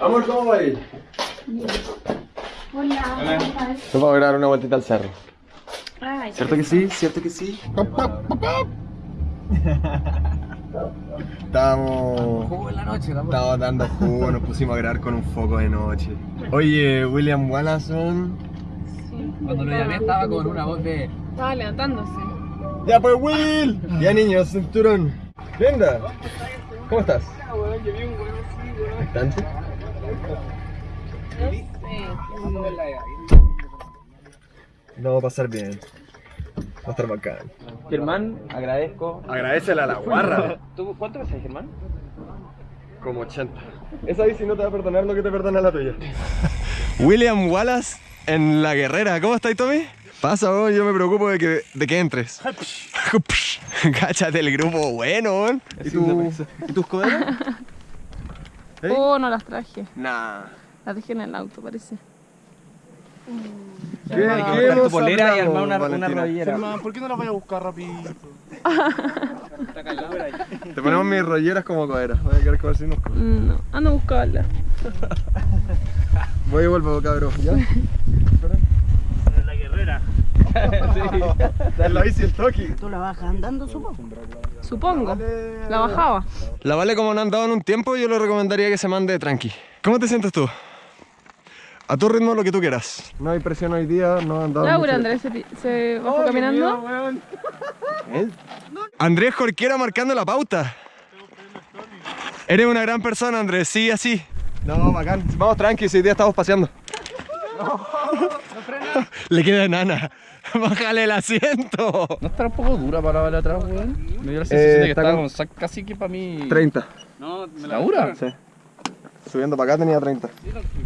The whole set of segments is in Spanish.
Amor, ¿cómo va a ir? Hola. Nos vamos a grabar una vueltita al cerro. Ay, ¿Cierto que sí? ¿Cierto que sí? Estábamos... Jugo en la noche, la Estábamos dando jugo, nos pusimos a grabar con un foco de noche. Oye, William Wallason. sí. Cuando lo llamé estaba con una voz de. Estaba levantándose. ¡Ya pues, Will! Ya niños, cinturón. Linda. ¿Cómo estás? ¿Bastante? No va a pasar bien. Va a estar bacán. Germán, agradezco. Agradecele a la guarra. ¿Tú cuánto pesas, Germán? Como 80. Esa bici no te va a perdonar lo que te perdona la tuya. William Wallace en La Guerrera. ¿Cómo estás, Tommy? Pasa, weón, yo me preocupo de que, de que entres. Cáchate el grupo bueno, weón. ¿Y, tu, ¿Y tus coderas? ¿Eh? Oh, no las traje. Nah. Las dejé en el auto, parece. ¿Qué, Hay que qué cortar tu polera y armar una. ¿por qué no la voy a buscar rapidito? Te ponemos mis rolleras como coderas. Voy a quedar con Mm, No, ando a buscarla. Voy y vuelvo, cabrón. ¿Ya? La guerrera. Es la bici el toki. ¿Tú la vas andando, supongo? Supongo. La bajaba. La Vale como no han dado en un tiempo, yo le recomendaría que se mande tranqui. ¿Cómo te sientes tú? A tu ritmo lo que tú quieras. No hay presión hoy día, no han dado Laura, mucho- Andrés se, se bajó caminando. ¿Eh? Andrés Jorquera marcando la pauta. Eres una gran persona, Andrés, sí, así. No, bacán. Vamos tranqui, si hoy día estamos paseando. Le queda enana. Bájale el asiento. ¿No estará un poco dura para de atrás, weón? Me dio la Eh, sensación de que está estaba con- casi que para mí. 30. No, me ¿La dura? Sí. Subiendo para acá tenía 30.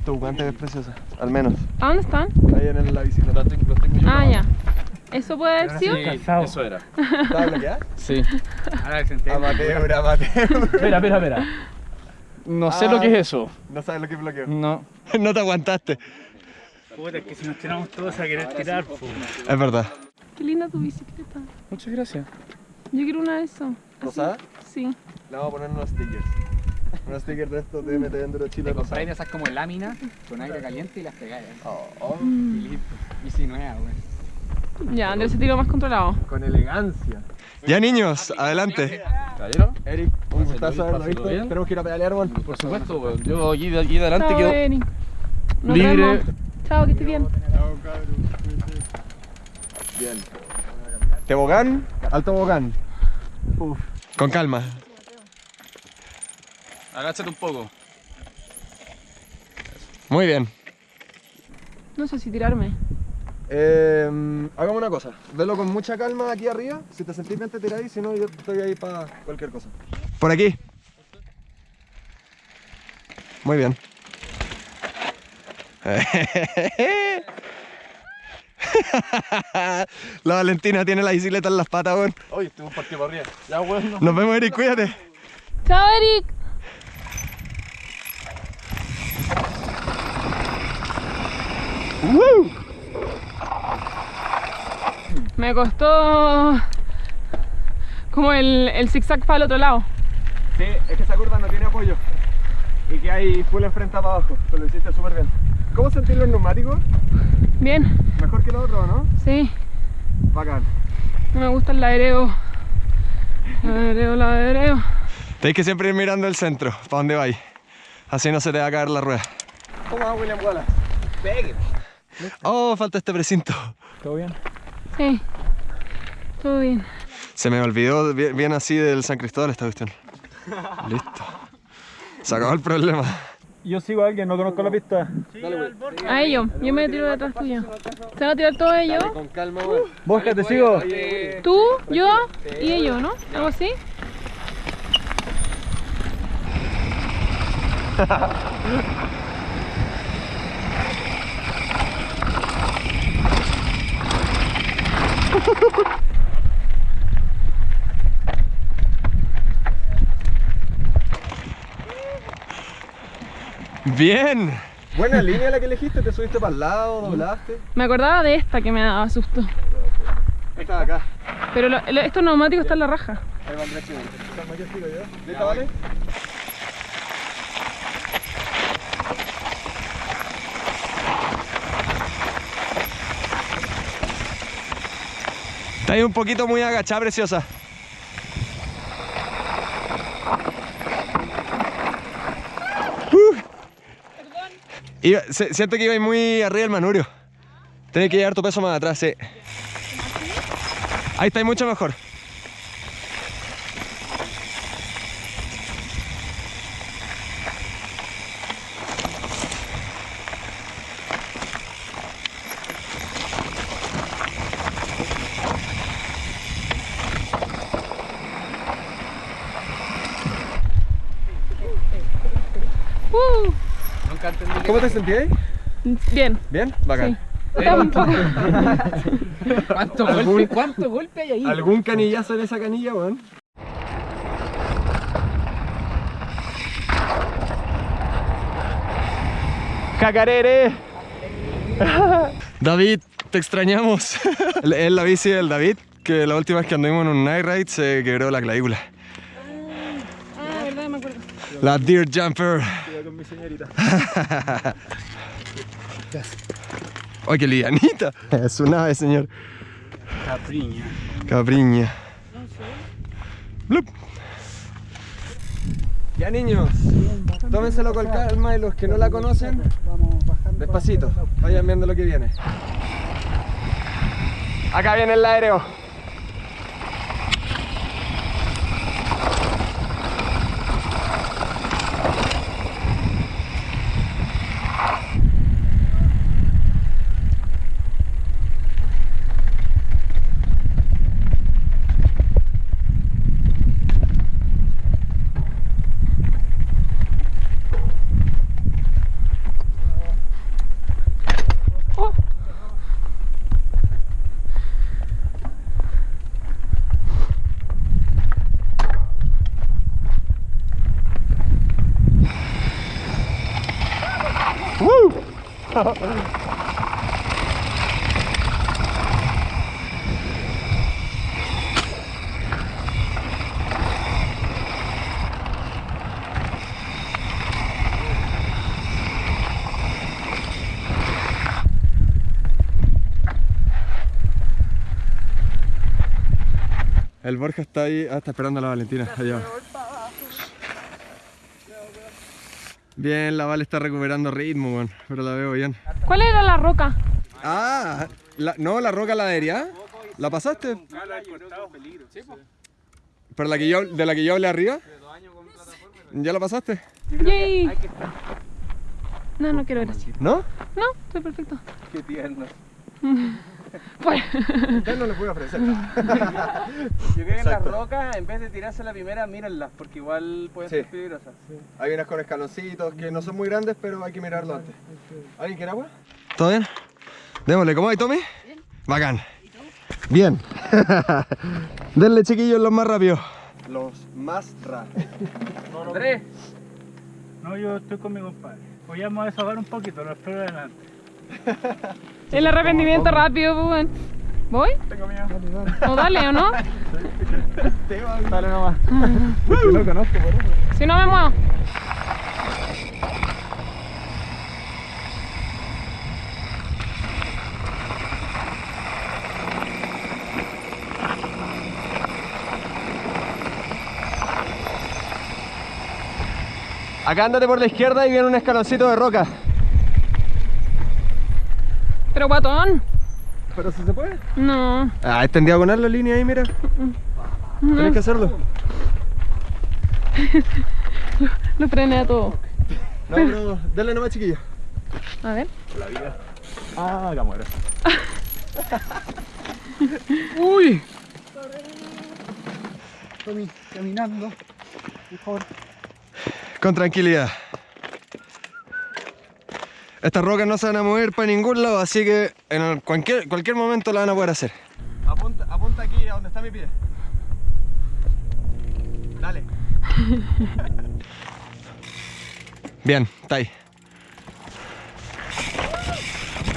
Tu guante es preciosa, al menos. ¿A dónde están? Ahí en la bicicleta. Los tengo, los tengo yo. Ah, ya. ¿Eso puede haber sido? Sí, eso era. ¿Estaba bloqueada? Sí. Ahora se entiende. Amateur, amateur. Espera, espera, espera. No sé Ah. lo que es eso. No sabes lo que es bloqueo. No. No te aguantaste. Puta, es que si nos tiramos todos a querer tirar, po. Es verdad. Qué linda tu bicicleta. Muchas gracias. Yo quiero una de esas. ¿Rosada? Sí. Le vamos a poner unos stickers. Unos stickers de estos de MT Enduro Chile Te compráis esas como láminas con aire caliente y las pegáis. Oh, Y listo. Y si nueva, weón. Ya, Andrés se tiró más controlado. con elegancia. Ya niños, adelante. ¿Caballero? Eric, un gustazo haberlo visto. Tenemos que ir a pedalear, weón. Por supuesto, weón. Yo aquí de aquí de adelante quedo libre. Chao, que estés bien. Bien. Tebogán, alto tobogán. Uf. Con calma. Agáchate un poco. Muy bien. No sé si tirarme. Eh, hagamos una cosa. Velo con mucha calma aquí arriba. Si te sentís bien te tiráis, si no yo estoy ahí para cualquier cosa. Por aquí. Muy bien. La Valentina tiene la bicicleta en las patas, weón. Oye, tengo un partido para arriba. Ya, weón. no. Nos vemos, Eric, cuídate. Chao, Eric. Me costó como el, el zigzag para el otro lado. Sí, es que esa curva no tiene apoyo. Y que hay full enfrenta para abajo. Pero lo hiciste súper bien. ¿Cómo sentís los neumáticos? Bien, Mejor que los otros, ¿no? sí. Bacán. No me gusta el ladereo. Ladereo, ladereo. Tenéis que siempre ir mirando el centro, para dónde vais. Así no se te va a caer la rueda. ¿Cómo va William Wallace? Pegue. Oh, falta este precinto. ¿Todo bien? Sí. Todo bien. Se me olvidó bien, bien así del San Cristóbal esta cuestión. Listo. Se acabó el problema. Yo sigo a alguien, no conozco la pista. A ellos. Yo me tiro detrás tuyo. ¿Se van a tirar todos ellos? Con calma, weón. Bosca, te sigo. Tú, yo y ellos, ¿no? ¿Algo así? Bien. Buena línea la que elegiste, te subiste para el lado, doblaste. Me acordaba de esta que me daba susto. Esta de acá. Pero estos neumáticos están en la raja. Ahí va Está ahí un poquito muy agachada, preciosa. Iba- se- siento que iba muy arriba del manurio. Tienes que llevar tu peso más atrás, sí. Ahí está, mucho mejor. Uh, Nunca entendí ¿Cómo te sentías? bien. ¿Bien? Bacán. Sí. Un poco. cuánto golpe, cuánto golpe hay ahí. ¿Algún canillazo en esa canilla, weón? ¡Jacarere! David, te extrañamos. Es la bici del David, que la última vez que anduvimos en un night ride se quebró la clavícula. Ah, verdad, me acuerdo. La Deer Jumper. Con mi señorita. ¡Ay, qué lianita! Es una ave, señor. Capriña. Capriña. Blup. Ya niños, tómenselo con calma y los que no la conocen, despacito, vayan viendo lo que viene. Acá viene el aéreo. El Borja está ahí, ah, está esperando a la Valentina. Allá. Bien, la Val está recuperando ritmo, weón, pero la veo bien. ¿Cuál era la roca? Ah, la- no, la roca ladería. ¿La pasaste? ¿Pero la que yo, de la que yo hablé arriba? ¿Ya la pasaste? Yay. No, no quiero ver así. ¿No? No, estoy perfecto. Qué tierno. Pues, Ya no les voy a ofrecer. Yo creo que en las rocas, en vez de tirarse la primera, mírenlas, porque igual pueden Sí. ser peligrosas. Hay unas con escaloncitos que no son muy grandes, pero hay que mirarlo antes. ¿Alguien quiere agua? ¿Todo bien? Démosle, ¿cómo hay, Tommy? Bacán. Bien. Denle, chiquillos, los más rápidos. Los más rápidos. Andrés, No, yo estoy con mi compadre. Hoy vamos a desahogar un poquito, lo espero adelante. el arrepentimiento rápido, pues, weón. ¿Voy? Tengo miedo. ¿O dale o no? Dale nomás. no conozco, por eso. Si no me muevo. Acá ándate por la izquierda y viene un escaloncito de roca. Pero guatón. ¿Pero si se puede? No. Ah, está en diagonal la línea ahí, mira. Tienes que hacerlo. Lo frené a todo. No, no, dale nomás, chiquillo. A ver. Ah, acá muero. uy. Tommy, caminando. Por favor. Con tranquilidad. Estas rocas no se van a mover para ningún lado, así que en cualquier, cualquier momento la van a poder hacer. Apunta, apunta aquí a donde está mi pie. Dale. Bien, está ahí.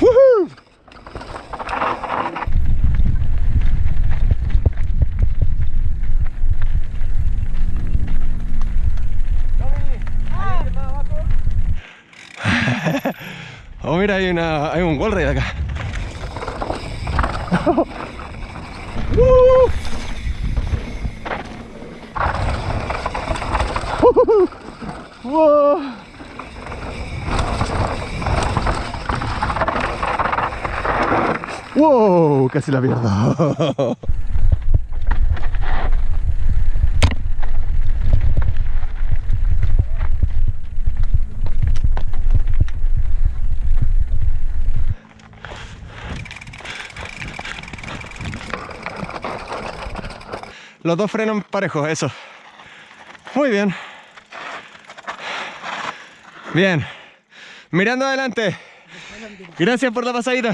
¡Woohoo! Mira, hay, una, hay un wall ride acá. ¡Uh! ¡Wow! ¡Wow! Casi la pierdo. Los dos frenos parejos, eso. Muy bien. Bien. Mirando adelante. Gracias por la pasadita.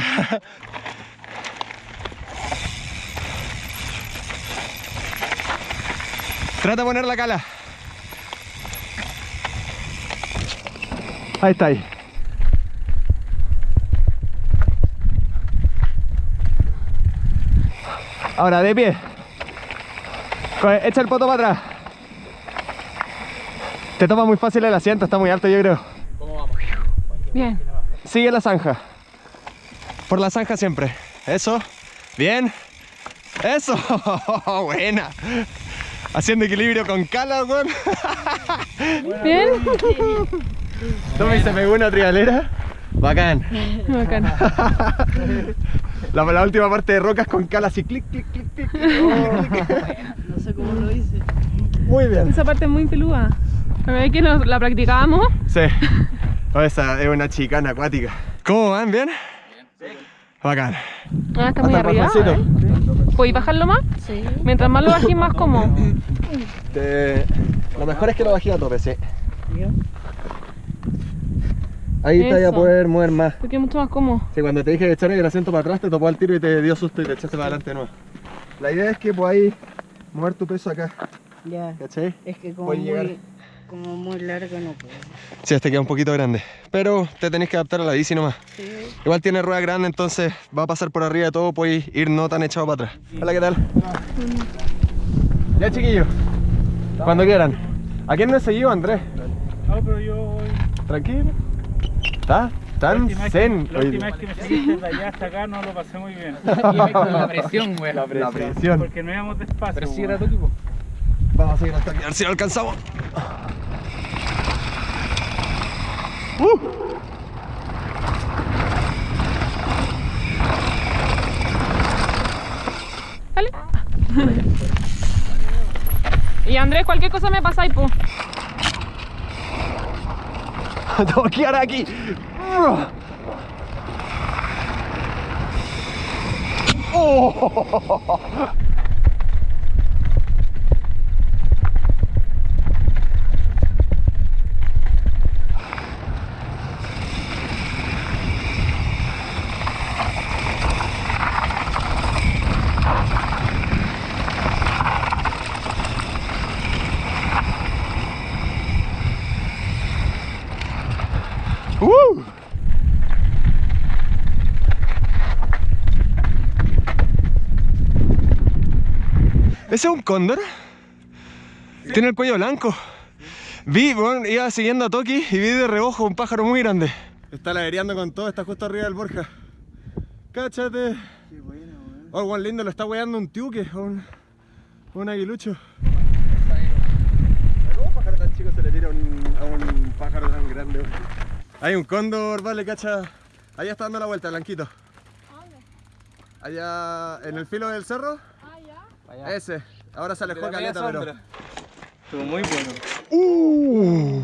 Trata de poner la cala. Ahí está ahí. Ahora, de pie. Echa el poto para atrás. Te toma muy fácil el asiento, está muy alto yo creo. Bien. Sigue la zanja. Por la zanja siempre. Eso. Bien. Eso. Buena. Haciendo equilibrio con cala, weón. Bien. Tommy se pegó una trialera. Bacán. Bacán. La, la última parte de rocas con cala así clic, clic, clic, clic. clic. No sé cómo lo hice. Muy bien. Esa parte es muy peluda. A ver que nos la practicábamos. Sí. Esa es una chicana acuática. ¿Cómo van? ¿Bien? Bacán. Ah, está muy arriba. ¿eh? ¿Podéis bajarlo más? Sí. Mientras más lo bajéis, más cómodo. Te- Lo mejor es que lo bajé a tope, sí. Ahí te voy a poder mover más. Porque es mucho más cómodo. Sí, cuando te dije echar el asiento para atrás, te topó al tiro y te dio susto y te echaste para adelante de nuevo. La idea es que podáis mover tu peso acá, Ya. ¿cachai? Es que como muy, como muy largo no puedo. Sí, este queda un poquito grande. Pero te tenés que adaptar a la bici nomás. Sí. Igual tiene rueda grande, entonces va a pasar por arriba de todo, podéis ir no tan echado para atrás. Hola, ¿qué tal? Ya, chiquillos. Cuando quieran. ¿A quién no he seguido, Andrés? No, pero yo voy. Tranquilo. ¿Está? La Tan zen. que, la hoy última vez que me seguiste de allá hasta acá no lo pasé muy bien. La presión, güey. La presión. Porque no íbamos despacio. Pero sí era tu equipo. Vamos a seguir hasta aquí, a ver si lo alcanzamos. Uh. Dale. Y Andrés, cualquier cosa me pasa po. Tengo que ir aquí. Oh. Uh. ¿Ese es un cóndor? Tiene el cuello blanco. Vi, bueno, iba siguiendo a Toki y vi de reojo un pájaro muy grande. Está ladereando con todo, está justo arriba del Borja. Cáchate. Qué bueno, weón. Oh, buen lindo, lo está weando un tiuque, un, un aguilucho. ¿A ¿Cómo un pájaro tan chico se le tira a un, a un pájaro tan grande? weón? Hay un cóndor, vale, cacha. Allá está dando la vuelta, blanquito. Allá en el filo del cerro. Ese. Ahora se alejó caleta, pero. Estuvo muy bueno. Uh.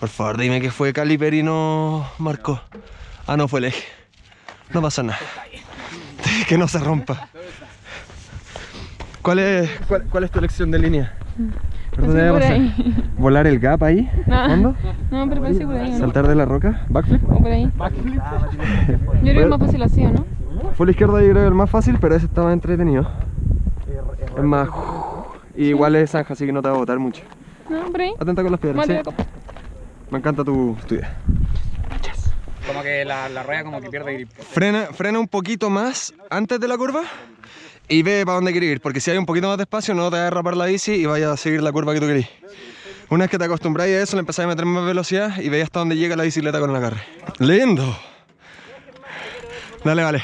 Por favor, dime que fue Caliper y no marcó. Ah, no fue el eje. No pasa nada. Que no se rompa. ¿Cuál es, cuál, cuál es tu elección de línea? ¿Por dónde por pasar? ahí. ¿Volar el gap ahí? No. ¿Fondo? No, pero parece por ahí. ¿no? ¿Saltar de la roca? ¿Backflip? O por ahí. Yo creo que es más fácil así, ¿o ¿no? Fue la izquierda yo creo que el más fácil, pero ese estaba entretenido. Es más... y igual es zanja, así que no te va a botar mucho. No, por ahí. Atenta con las piedras, sí. Me encanta tu, tu idea. Como que la, la rueda como que pierde grip. Frena, frena un poquito más antes de la curva y ve para dónde quieres ir, porque si hay un poquito más de espacio no te va a derrapar la bici y vaya a seguir la curva que tú querís. Una vez que te acostumbráis a eso, le empezáis a meter más velocidad y veis hasta dónde llega la bicicleta con el agarre. ¡Lindo! Dale, vale.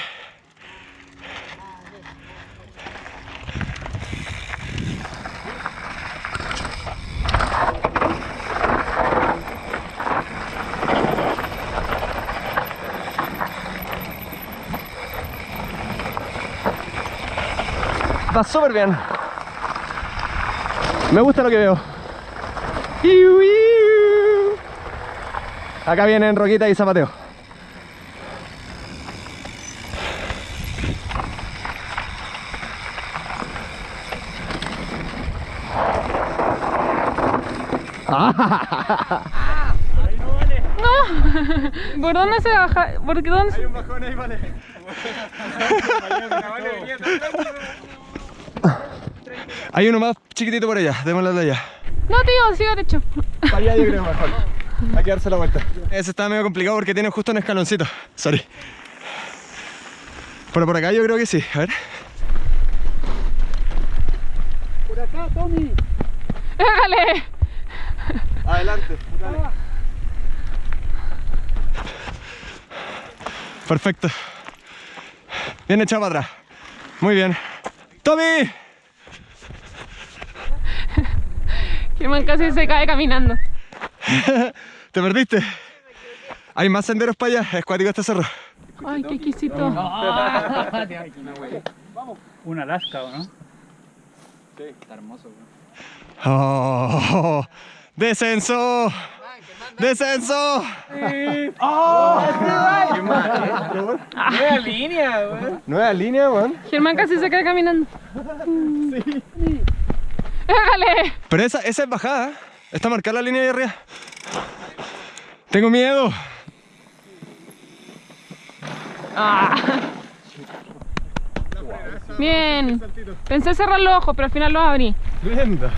Va súper bien. Me gusta lo que veo. Acá vienen Roquita y Zapateo. ¿Por dónde se baja? ¿Por qué dónde se- un bajón ahí, vale. Hay uno más chiquitito por allá, démosle de allá. No, tío, siga derecho. Para allá yo creo mejor. Hay que darse la vuelta. Ese está medio complicado porque tiene justo un escaloncito. Sorry. Pero por acá yo creo que sí. A ver. Por acá, Tommy. ¡Déjale! Adelante. Perfecto. Bien echado para atrás. Muy bien. ¡Tommy! Germán casi se cae caminando. ¿Te perdiste? Hay más senderos para allá. Es cuático este cerro. Ay, qué exquisito. Un Alaska, ¿o no? Está hermoso, weón. Oh, ¡Descenso! ¡Descenso! Nueva línea, weón. Nueva línea, weón. Germán casi se cae caminando. Pero esa, esa es bajada. ¿eh? Está marcada la línea de arriba. Tengo miedo. Ah. Bien. Pensé cerrar los ojos, pero al final los abrí. Linda.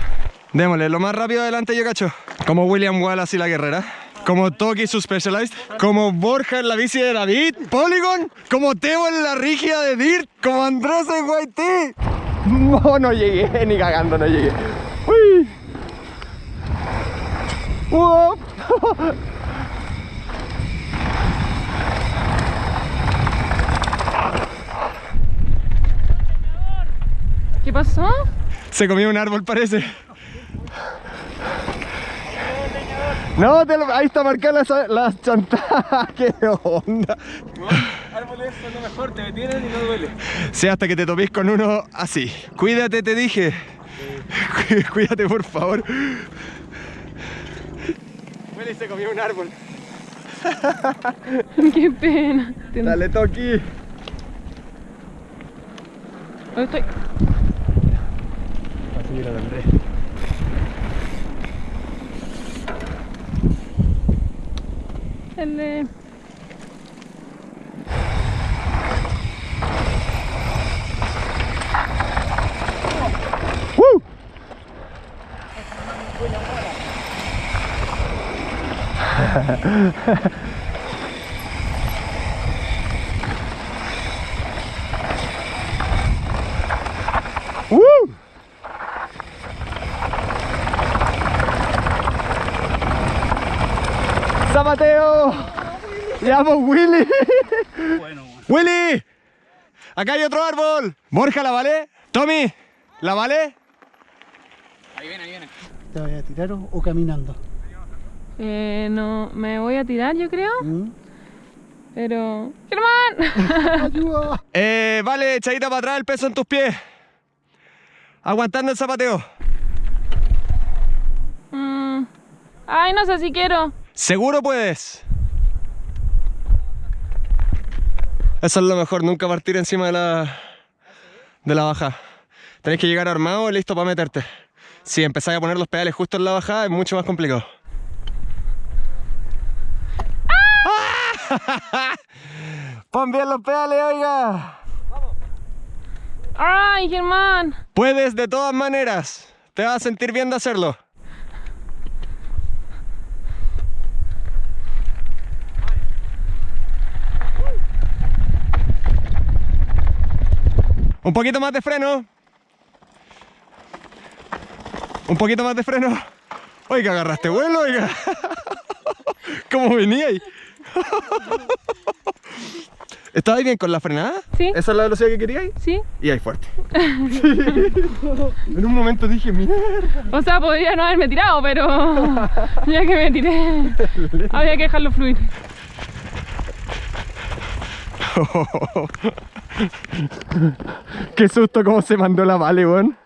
Démosle, lo más rápido adelante yo cacho. Como William Wallace y la guerrera. Como Toki su Specialized. Como Borja en la bici de David. Polygon. Como Teo en la rigia de Dirt. Como Andrés en YT. No, no llegué, ni cagando no llegué. Uy. Uop. ¿Qué pasó? Se comió un árbol, parece. No, te lo- ahí está marcada la, la chantada. ¿Qué onda? Árboles son lo mejor, te detienen y no duele. Sí, hasta que te topís con uno así. Cuídate, te dije. Cu- Cuídate, por favor. Willy se comió un árbol. Qué pena. Dale, Toki. ¿Dónde estoy? Así mira, Andrés. El de... ¡Woo! ¡Zapateo! ¡Llamo Willy! Bueno, bueno. ¡Willy! ¡Acá hay otro árbol! Borja, ¿la vale? Tommy, ¿la vale? Ahí viene, ahí viene. ¿Te vas a tirar o caminando? Eh, no, me voy a tirar yo creo, ¿Mm? pero... ¡Germán! ¡Ayuda! Eh, vale, echadita para atrás, el peso en tus pies. Aguantando el zapateo. Mm. Ay, no sé si quiero. Seguro puedes. Eso es lo mejor, nunca partir encima de la, de la baja. Tenés que llegar armado y listo para meterte. Si empezáis a poner los pedales justo en la bajada es mucho más complicado. ¡Ah! Pon bien los pedales, oiga. ¡Ay, Germán! Puedes de todas maneras. Te vas a sentir bien de hacerlo. Un poquito más de freno. Un poquito más de freno. Oiga, agarraste vuelo, oiga. ¿Cómo venía ahí? ¿Estabas bien con la frenada? Sí. ¿Esa es la velocidad que queríais? ¿Sí? Y ahí fuerte. en un momento dije, mierda. O sea, podría no haberme tirado, pero ya que me tiré, había que dejarlo fluir. Qué susto cómo se mandó la vale, weón.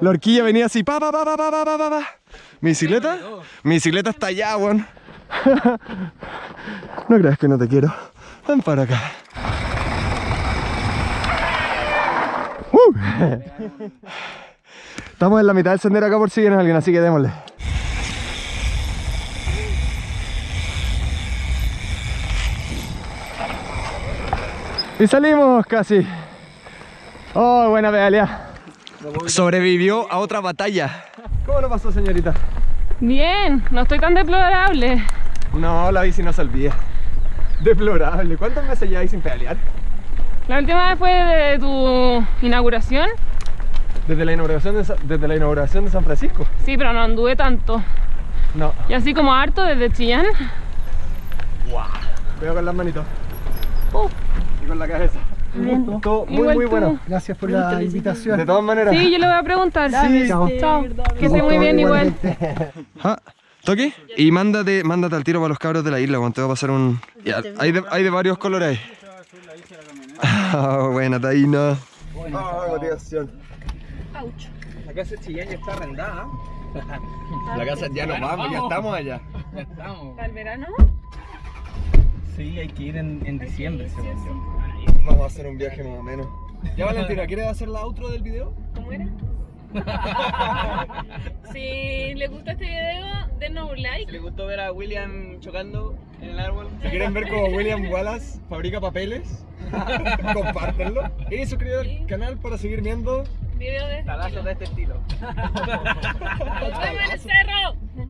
La horquilla venía así, pa, pa, pa, pa, pa, pa, pa, pa, pa. ¿Mi bicicleta? Mi bicicleta está allá, weón. No creas que no te quiero. Ven para acá. Uh. Estamos en la mitad del sendero acá por si viene alguien, así que démosle. Y salimos casi. Oh, buena pedalea. Sobrevivió a otra batalla. ¿Cómo lo pasó, señorita? Bien, no estoy tan deplorable. No, la bici no se olvida. Deplorable. ¿Cuántos meses hay sin pedalear? La última vez fue de tu inauguración. Desde la inauguración de, desde la inauguración de San Francisco. Sí, pero no anduve tanto. No. Y así como harto desde Chillán. Veo con las manitos. Uh, Y con la cabeza. Todo muy, Igual muy tú. bueno. Gracias por la invitación. De todas maneras. sí, yo le voy a preguntar. Sí. Chao. Chao. Que esté muy bien igual. Ah, ¿Toque? Y mándate, mándate al tiro para los cabros de la isla, cuando te va a pasar un... Ya, hay, de, hay de varios colores. Ah, buena, Taina. Ah, motivación. La casa de Chillán ya está arrendada. La casa ya nos vamos, ya estamos allá. Ya estamos. ¿Para el verano? Sí, hay que ir en, en diciembre, según yo. Vamos a hacer un viaje más o menos. Ya Valentina, ¿quieres hacer la outro del video? ¿Cómo era? si les gusta este video, denos un like. ¿Le gustó ver a William chocando en el árbol? Si quieren ver cómo William Wallace fabrica papeles, compártenlo. Y suscríbete al canal para seguir viendo Video de Talazos de este estilo. Nos vemos en el cerro.